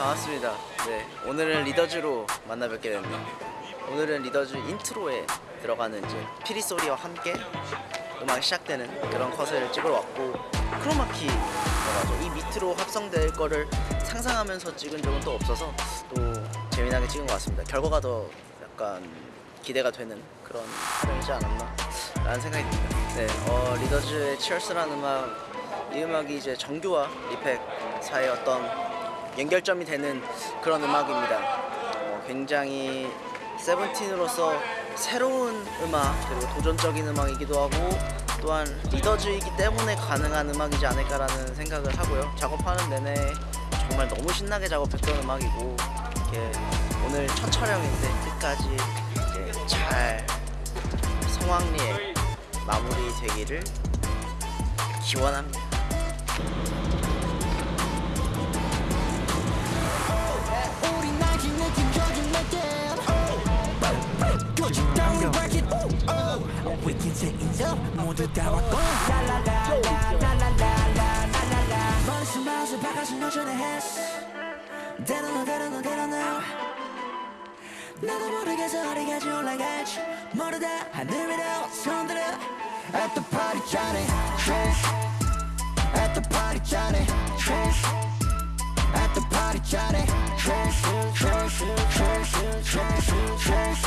반갑습니다. 네, 오늘은 Leaders로 만나 뵙게 됐네요. 오늘은 Leaders intro에 들어가는 이제 피리 소리와 함께 음악이 시작되는 그런 컷을 찍으러 왔고 크로마키라죠. 이 밑으로 합성될 거를 상상하면서 찍은 적은 또 없어서 또 재미나게 찍은 것 같습니다. 결과가 더 약간 기대가 되는 그런 촬영이지 않았나 라는 생각이 듭니다. 네, 어, Leaders의 Cheers라는 음악 이 음악이 이제 정규와 리팩 사이의 어떤 연결점이 되는 그런 음악입니다. 어, 굉장히 세븐틴으로서 새로운 음악 그리고 도전적인 음악이기도 하고 또한 리더즈이기 때문에 가능한 음악이지 않을까라는 생각을 하고요. 작업하는 내내 정말 너무 신나게 작업했던 음악이고 이렇게 오늘 첫 촬영인데 끝까지 잘 성황리에 마무리 되기를 기원합니다. 인정 모두 다 왔고 라라라라라라라라라 벌써 마우스 바깥은 노전에 했어 대단하 대단하 대단하 나도 모르겠어 어디까지 올라갈지 모르다 하늘 위로 손들어 At the party Johnny Trish At the party Johnny Trish at the party, Johnny. Trish, Trish, Trish, Trish, Trish,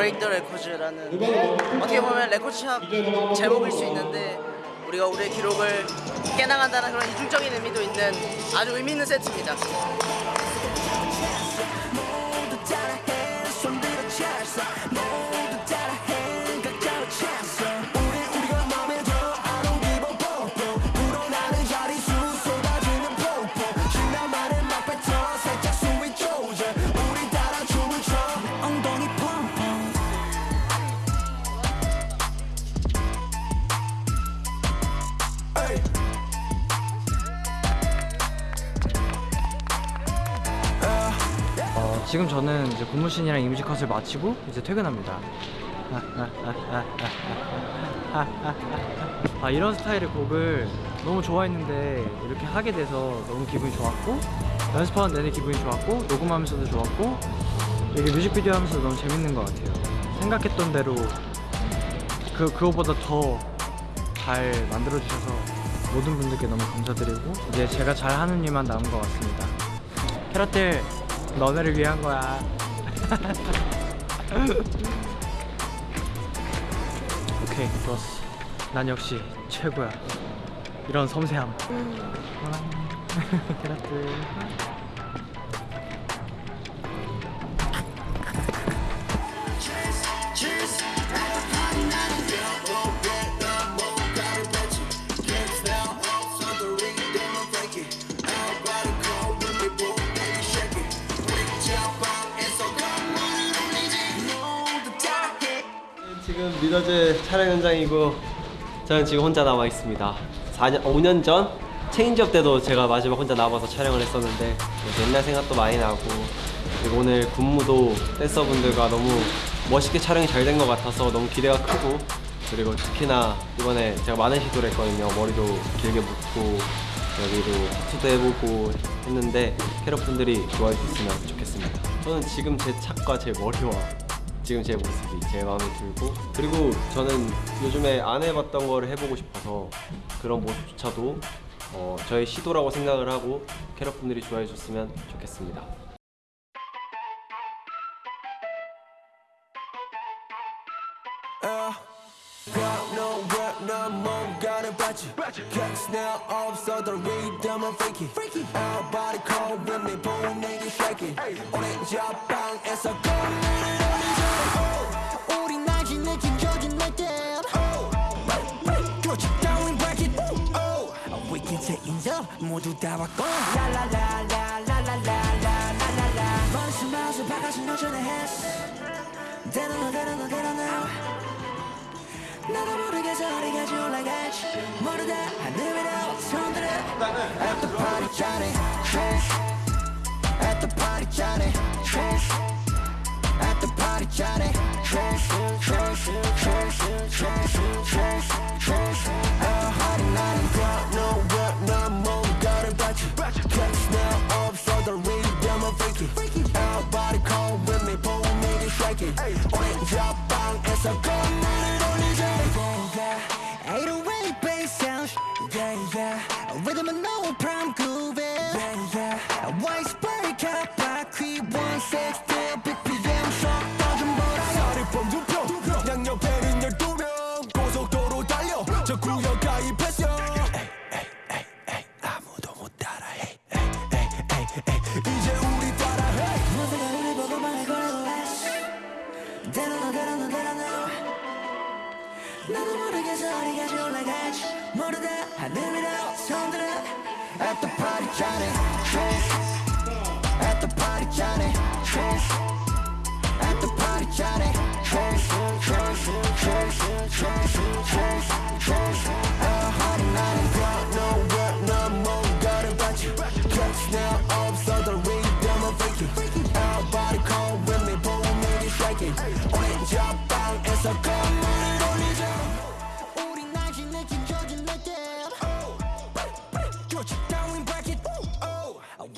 브레이크 더 레코즈라는 어떻게 보면 레코드샵 제목일 수 있는데 우리가 우리의 기록을 깨나간다는 그런 이중적인 의미도 있는 아주 의미 있는 세트입니다. 지금 저는 이제 고무신이랑 이미지 컷을 마치고 이제 퇴근합니다. 아 이런 스타일의 곡을 너무 좋아했는데 이렇게 하게 돼서 너무 기분이 좋았고 연습하는 내내 기분이 좋았고 녹음하면서도 좋았고 이게 뮤직비디오 하면서 너무 재밌는 것 같아요. 생각했던 대로 그 그거보다 더 잘 만들어 주셔서 모든 분들께 너무 감사드리고 이제 제가 잘 하는 일만 남은 것 같습니다. 캐럿들 너네를 위한 거야. 오케이 좋았어. 난 역시 최고야. 이런 섬세함. 캐럿들 Leaders 촬영 현장이고 저는 지금 혼자 남아 있습니다. 4년, 5년 전 Change Up 때도 제가 마지막 혼자 남아서 촬영을 했었는데 옛날 생각도 많이 나고 그리고 오늘 군무도 댄서분들과 너무 멋있게 촬영이 잘 된 것 같아서 너무 기대가 크고 그리고 특히나 이번에 제가 많은 시도를 했거든요. 머리도 길게 묶고 여기도 타투도 해보고 했는데 캐럿분들이 좋아해 주셨으면 좋겠습니다. 저는 지금 제 착과 제 머리와 지금 제 모습이 제일 마음에 들고 그리고 저는 요즘에 안 해봤던 거를 해보고 싶어서 그런 모습조차도 어, 저의 시도라고 생각을 하고 캐럿분들이 좋아해 줬으면 좋겠습니다. Got nowhere 난 뭔가를 봤지 Cause now 없어도 리듬은 freaky Everybody call with me 분위기 shaking 오렌지 방에서 꽃무를 올리자 우린 알지 느낀 젖은 날들 Put you down and break it oh. We can take 인정 모두 다 왔고 라라라라라라라라라라 먼지 마서 바깥은 여전히 했어 대단하 대단하 대단하 나도 모르게 저리까지 올라가지 모르다 하늘 위로 손들어 At the party Trish At the party the Johnny. Trash, trash, trash, trash, trash.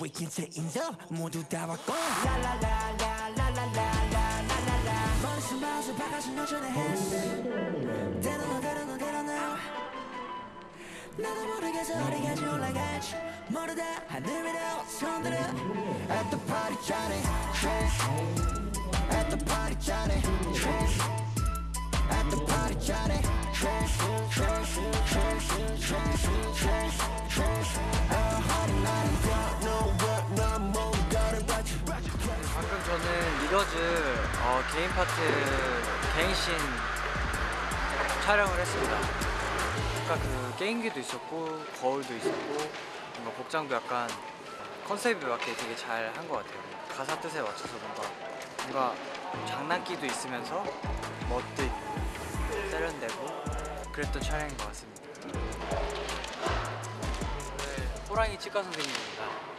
We can take 인정 모두 다 왔고 라라라라라라라 숨바서 박아준 노전에 했어. 때로는 때로는 때로는 나도 모르게 저리까지 올라갔지 모르다 하늘 위로 손들어 At the party 짠해 At the party 짠해 리더즈 어, 개인 파트 개인신 촬영을 했습니다. 아까 그 게임기도 있었고 거울도 있었고 뭔가 복장도 약간 컨셉에 맞게 되게 잘 한 것 같아요. 가사 뜻에 맞춰서 뭔가 뭔가 장난기도 있으면서 멋도 있고 세련되고 그랬던 촬영인 것 같습니다. 네, 호랑이 치과 선생님입니다.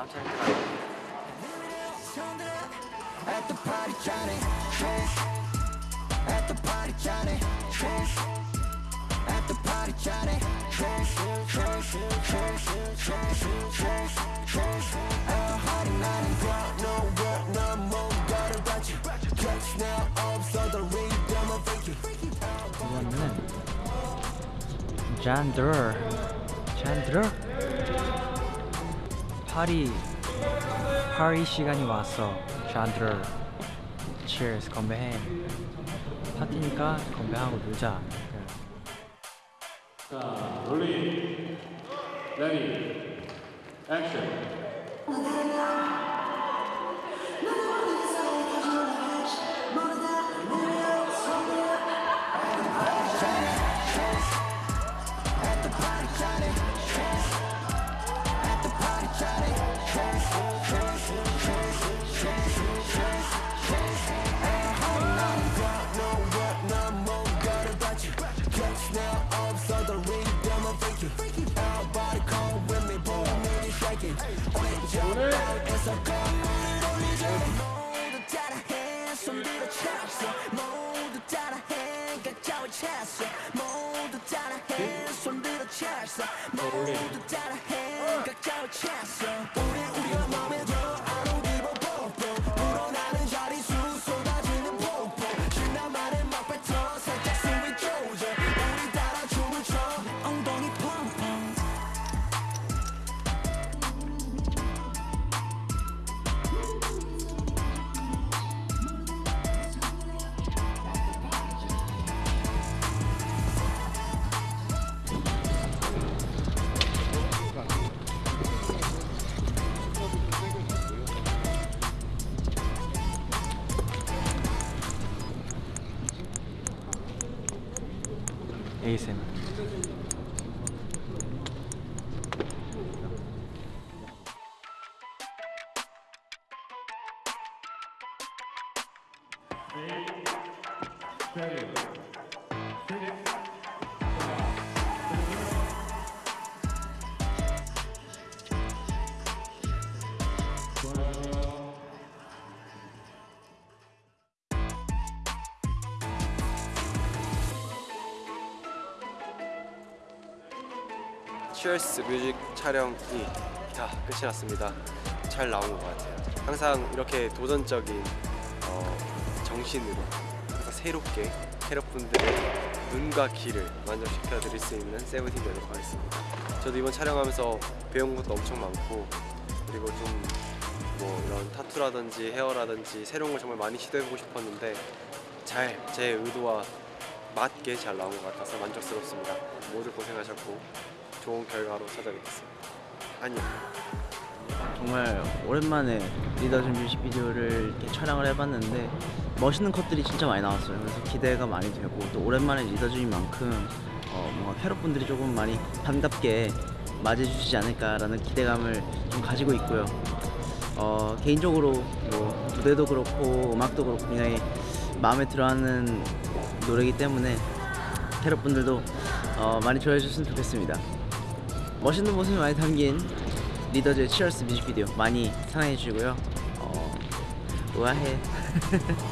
I'll turn it on. At the party counting tricks. At the party counting tricks. At the party counting tricks. Tricks, tricks, tricks, tricks, tricks. At party night and ground, no work, no more. Got a ratchet. Catch now, up, so the ring, damn, I'm freaky. One minute. Chandra. Chandra. 파리 파리 시간이 왔어 샨들 Cheers 건배해. 파티니까 건배하고 놀자. 자, 롤리, 레디, 액션. 찼어. 모두 따라해 각자의 찼어. 모두 따라해 손 들어 찼어. 모두 따라해 각자의 찼어 Cheers 뮤직 촬영이 다 끝이 났습니다. 잘 나온 것 같아요. 항상 이렇게 도전적인 어, 정신으로 항상 새롭게 캐럿분들의 눈과 귀를 만족시켜 드릴 수 있는 세븐틴 되도록 하겠습니다. 저도 이번 촬영하면서 배운 것도 엄청 많고 그리고 좀 뭐 이런 타투라든지 헤어라든지 새로운 걸 정말 많이 시도해보고 싶었는데 잘 제 의도와 맞게 잘 나온 것 같아서 만족스럽습니다. 모두 고생하셨고 좋은 결과로 찾아뵙겠습니다. 안녕. 정말 오랜만에 리더즈 뮤직비디오를 이렇게 촬영을 해봤는데 멋있는 컷들이 진짜 많이 나왔어요. 그래서 기대가 많이 되고 또 오랜만에 리더즈인 만큼 어, 뭔가 캐럿분들이 조금 많이 반갑게 맞이해주시지 않을까라는 기대감을 좀 가지고 있고요. 어, 개인적으로 뭐 무대도 그렇고 음악도 그렇고 굉장히 마음에 들어하는 노래이기 때문에 캐럿분들도 어, 많이 좋아해 주셨으면 좋겠습니다. 멋있는 모습이 많이 담긴 리더즈의 치얼스 뮤직비디오 많이 사랑해 주시고요. 어, 우아해.